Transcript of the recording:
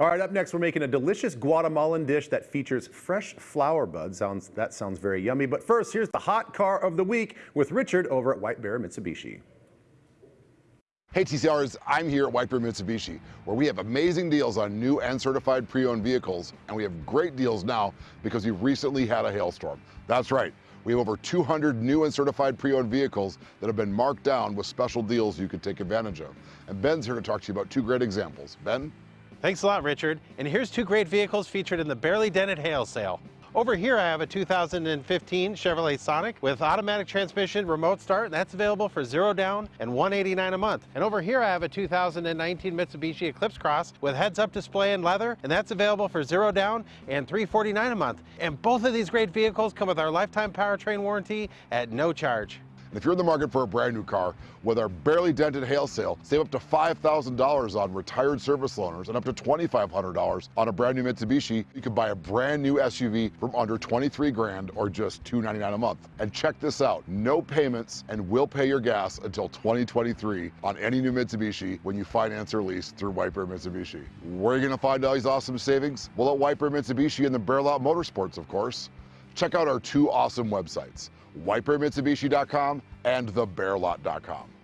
All right, up next, we're making a delicious Guatemalan dish that features fresh flower buds. Sounds, that sounds very yummy. But first, here's the hot car of the week with Richard over at White Bear Mitsubishi. Hey TCRs, I'm here at White Bear Mitsubishi, where we have amazing deals on new and certified pre-owned vehicles, and we have great deals now because we've recently had a hailstorm. That's right, we have over 200 new and certified pre-owned vehicles that have been marked down with special deals you can take advantage of. And Ben's here to talk to you about two great examples. Ben? Thanks a lot, Richard. And here's two great vehicles featured in the Barely Dented Hail Sale. Over here I have a 2015 Chevrolet Sonic with automatic transmission, remote start. And that's available for zero down and 189 a month. And over here I have a 2019 Mitsubishi Eclipse Cross with heads-up display and leather, and that's available for zero down and 349 a month. And both of these great vehicles come with our lifetime powertrain warranty at no charge. And if you're in the market for a brand new car, with our barely dented hail sale, save up to $5,000 on retired service loaners and up to $2,500 on a brand new Mitsubishi. You can buy a brand new SUV from under 23 grand or just 299 a month. And check this out, no payments and we'll pay your gas until 2023 on any new Mitsubishi when you finance or lease through White Bear Mitsubishi. Where are you gonna find all these awesome savings? Well, at White Bear Mitsubishi and the Bear Lot Motorsports, of course. Check out our two awesome websites, whitebearmitsubishi.com and thebearlot.com.